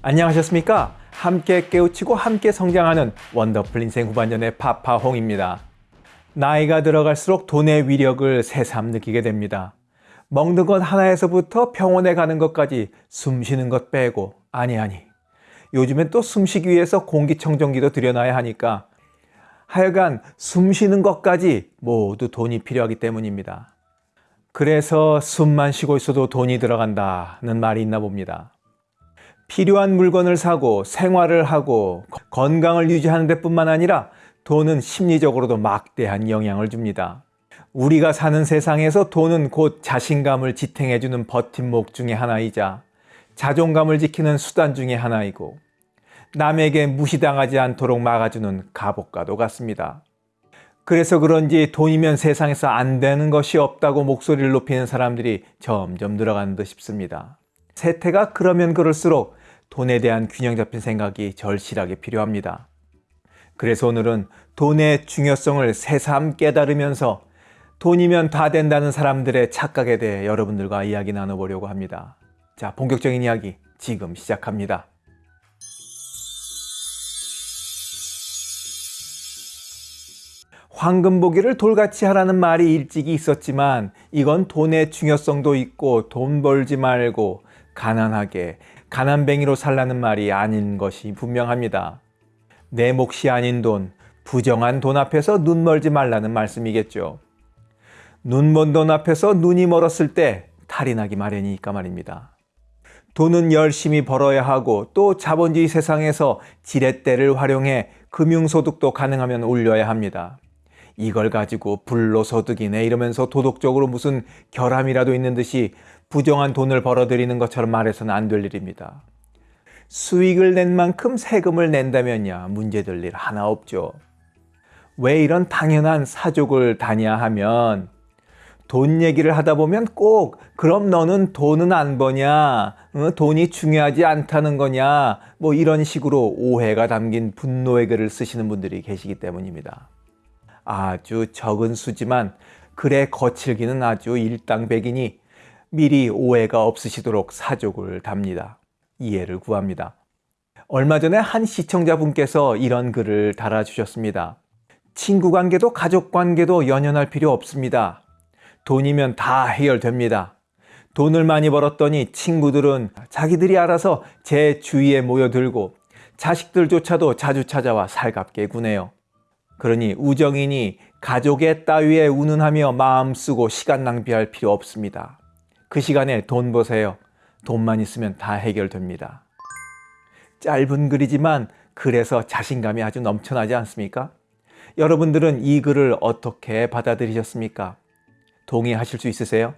안녕하셨습니까? 함께 깨우치고 함께 성장하는 원더풀 인생 후반전의 파파홍입니다. 나이가 들어갈수록 돈의 위력을 새삼 느끼게 됩니다. 먹는 것 하나에서부터 병원에 가는 것까지 숨 쉬는 것 빼고 아니 아니 요즘엔 또 숨 쉬기 위해서 공기청정기도 들여놔야 하니까 하여간 숨 쉬는 것까지 모두 돈이 필요하기 때문입니다. 그래서 숨만 쉬고 있어도 돈이 들어간다는 말이 있나 봅니다. 필요한 물건을 사고 생활을 하고 건강을 유지하는 데 뿐만 아니라 돈은 심리적으로도 막대한 영향을 줍니다. 우리가 사는 세상에서 돈은 곧 자신감을 지탱해주는 버팀목 중의 하나이자 자존감을 지키는 수단 중의 하나이고 남에게 무시당하지 않도록 막아주는 갑옷과도 같습니다. 그래서 그런지 돈이면 세상에서 안 되는 것이 없다고 목소리를 높이는 사람들이 점점 늘어가는 듯 싶습니다. 세태가 그러면 그럴수록 돈에 대한 균형 잡힌 생각이 절실하게 필요합니다. 그래서 오늘은 돈의 중요성을 새삼 깨달으면서 돈이면 다 된다는 사람들의 착각에 대해 여러분들과 이야기 나눠보려고 합니다. 자, 본격적인 이야기 지금 시작합니다. 황금 보기를 돌같이 하라는 말이 일찍이 있었지만 이건 돈의 중요성도 있고 돈 벌지 말고 가난하게 가난뱅이로 살라는 말이 아닌 것이 분명합니다. 내 몫이 아닌 돈, 부정한 돈 앞에서 눈 멀지 말라는 말씀이겠죠. 눈 먼 돈 앞에서 눈이 멀었을 때 탈이 나기 마련이니까 말입니다. 돈은 열심히 벌어야 하고 또 자본주의 세상에서 지렛대를 활용해 금융소득도 가능하면 올려야 합니다. 이걸 가지고 불로소득이네 이러면서 도덕적으로 무슨 결함이라도 있는 듯이 부정한 돈을 벌어들이는 것처럼 말해서는 안 될 일입니다. 수익을 낸 만큼 세금을 낸다면야 문제될 일 하나 없죠. 왜 이런 당연한 사족을 다냐 하면 돈 얘기를 하다 보면 꼭 그럼 너는 돈은 안 버냐 어, 돈이 중요하지 않다는 거냐 뭐 이런 식으로 오해가 담긴 분노의 글을 쓰시는 분들이 계시기 때문입니다. 아주 적은 수지만 글의 거칠기는 아주 일당백이니 미리 오해가 없으시도록 사족을 답니다. 이해를 구합니다. 얼마 전에 한 시청자분께서 이런 글을 달아주셨습니다. 친구 관계도 가족 관계도 연연할 필요 없습니다. 돈이면 다 해결됩니다. 돈을 많이 벌었더니 친구들은 자기들이 알아서 제 주위에 모여들고 자식들조차도 자주 찾아와 살갑게 구네요. 그러니 우정이니 가족의 따위에 운운하며 마음 쓰고 시간 낭비할 필요 없습니다. 그 시간에 돈 버세요. 돈만 있으면 다 해결됩니다. 짧은 글이지만 글에서 자신감이 아주 넘쳐나지 않습니까? 여러분들은 이 글을 어떻게 받아들이셨습니까? 동의하실 수 있으세요?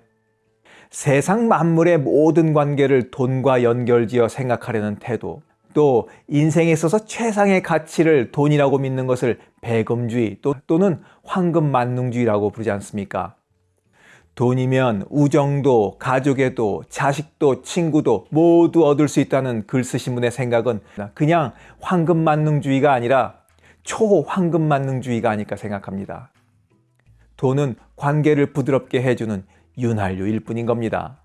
세상 만물의 모든 관계를 돈과 연결지어 생각하려는 태도, 또 인생에 있어서 최상의 가치를 돈이라고 믿는 것을 배금주의 또, 또는 황금만능주의라고 부르지 않습니까? 돈이면 우정도 가족에도 자식도 친구도 모두 얻을 수 있다는 글 쓰신 분의 생각은 그냥 황금만능주의가 아니라 초황금만능주의가 아닐까 생각합니다. 돈은 관계를 부드럽게 해주는 윤활유일 뿐인 겁니다.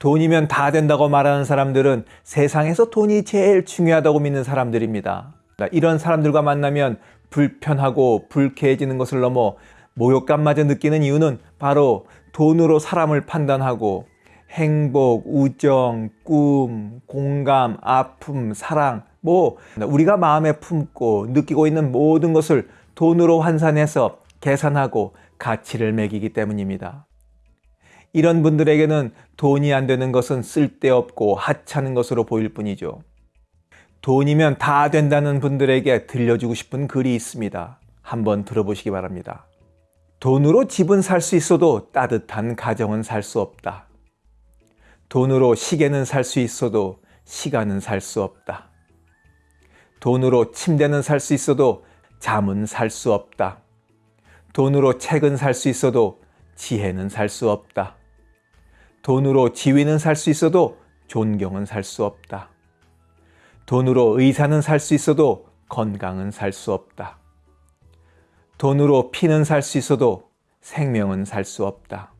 돈이면 다 된다고 말하는 사람들은 세상에서 돈이 제일 중요하다고 믿는 사람들입니다. 이런 사람들과 만나면 불편하고 불쾌해지는 것을 넘어 모욕감마저 느끼는 이유는 바로 돈으로 사람을 판단하고 행복, 우정, 꿈, 공감, 아픔, 사랑 뭐 우리가 마음에 품고 느끼고 있는 모든 것을 돈으로 환산해서 계산하고 가치를 매기기 때문입니다. 이런 분들에게는 돈이 안 되는 것은 쓸데없고 하찮은 것으로 보일 뿐이죠. 돈이면 다 된다는 분들에게 들려주고 싶은 글이 있습니다. 한번 들어보시기 바랍니다. 돈으로 집은 살 수 있어도 따뜻한 가정은 살 수 없다. 돈으로 시계는 살 수 있어도 시간은 살 수 없다. 돈으로 침대는 살 수 있어도 잠은 살 수 없다. 돈으로 책은 살 수 있어도 지혜는 살 수 없다. 돈으로 지위는 살 수 있어도 존경은 살 수 없다. 돈으로 의사는 살 수 있어도 건강은 살 수 없다. 돈으로 피는 살 수 있어도 생명은 살 수 없다.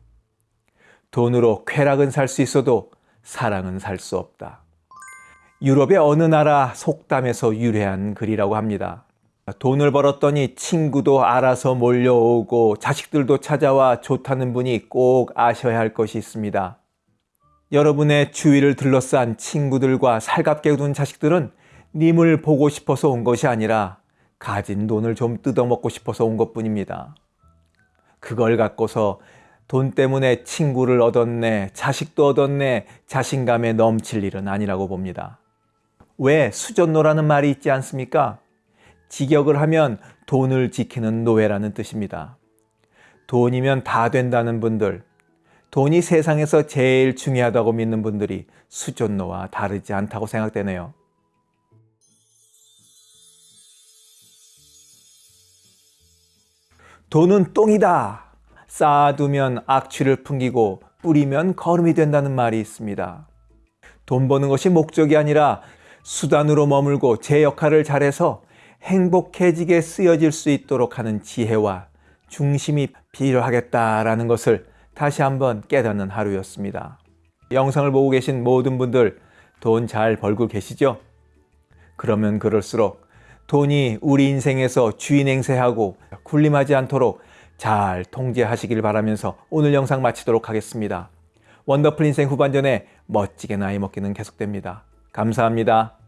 돈으로 쾌락은 살 수 있어도 사랑은 살 수 없다. 유럽의 어느 나라 속담에서 유래한 글이라고 합니다. 돈을 벌었더니 친구도 알아서 몰려오고 자식들도 찾아와 좋다는 분이 꼭 아셔야 할 것이 있습니다. 여러분의 주위를 둘러싼 친구들과 살갑게 둔 자식들은 님을 보고 싶어서 온 것이 아니라 가진 돈을 좀 뜯어먹고 싶어서 온 것 뿐입니다. 그걸 갖고서 돈 때문에 친구를 얻었네, 자식도 얻었네, 자신감에 넘칠 일은 아니라고 봅니다. 왜 수전노라는 말이 있지 않습니까? 직역을 하면 돈을 지키는 노예라는 뜻입니다. 돈이면 다 된다는 분들, 돈이 세상에서 제일 중요하다고 믿는 분들이 수전노와 다르지 않다고 생각되네요. 돈은 똥이다. 쌓아두면 악취를 풍기고 뿌리면 거름이 된다는 말이 있습니다. 돈 버는 것이 목적이 아니라 수단으로 머물고 제 역할을 잘해서 행복해지게 쓰여질 수 있도록 하는 지혜와 중심이 필요하겠다라는 것을 다시 한번 깨닫는 하루였습니다. 영상을 보고 계신 모든 분들 돈 잘 벌고 계시죠? 그러면 그럴수록 돈이 우리 인생에서 주인 행세하고 군림하지 않도록 잘 통제하시길 바라면서 오늘 영상 마치도록 하겠습니다. 원더풀 인생 후반전에 멋지게 나이 먹기는 계속됩니다. 감사합니다.